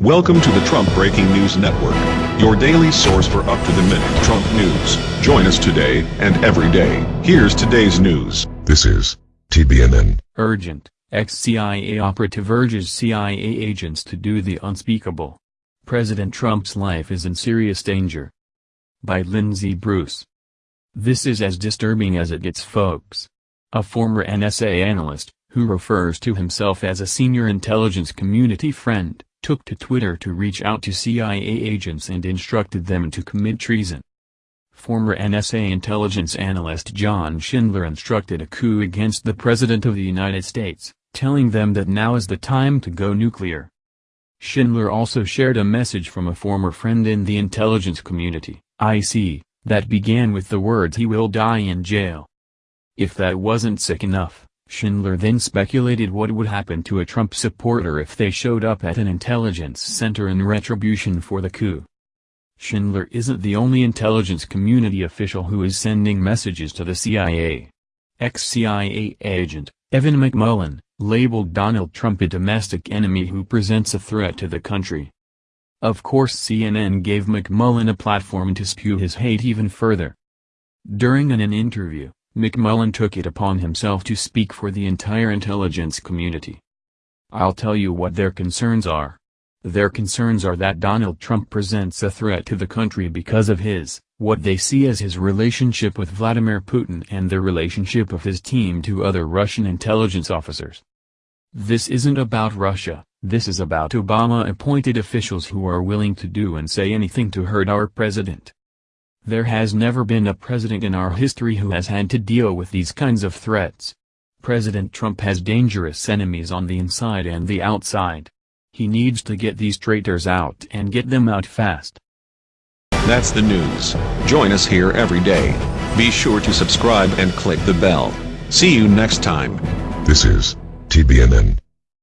Welcome to the Trump Breaking News Network, your daily source for up-to-the-minute Trump news. Join us today and every day. Here's today's news. This is TBNN. Urgent. Ex-CIA operative urges CIA agents to do the unspeakable. President Trump's life is in serious danger. By Lindsay Bruce. This is as disturbing as it gets folks. A former NSA analyst, who refers to himself as a senior intelligence community friend, took to Twitter to reach out to CIA agents and instructed them to commit treason. Former NSA intelligence analyst John Schindler instructed a coup against the President of the United States, telling them that now is the time to go nuclear. Schindler also shared a message from a former friend in the intelligence community, IC, that began with the words he will die in jail. If that wasn't sick enough, Schindler then speculated what would happen to a Trump supporter if they showed up at an intelligence center in retribution for the coup. Schindler isn't the only intelligence community official who is sending messages to the CIA. Ex-CIA agent, Evan McMullin, labeled Donald Trump a domestic enemy who presents a threat to the country. Of course CNN gave McMullin a platform to spew his hate even further. During an, an interview, McMullin took it upon himself to speak for the entire intelligence community. I'll tell you what their concerns are. Their concerns are that Donald Trump presents a threat to the country because of his, what they see as his relationship with Vladimir Putin and the relationship of his team to other Russian intelligence officers. This isn't about Russia, this is about Obama-appointed officials who are willing to do and say anything to hurt our president. There has never been a president in our history who has had to deal with these kinds of threats. President Trump has dangerous enemies on the inside and the outside. He needs to get these traitors out and get them out fast. That's the news. Join us here every day. Be sure to subscribe and click the bell. See you next time. This is TBNN.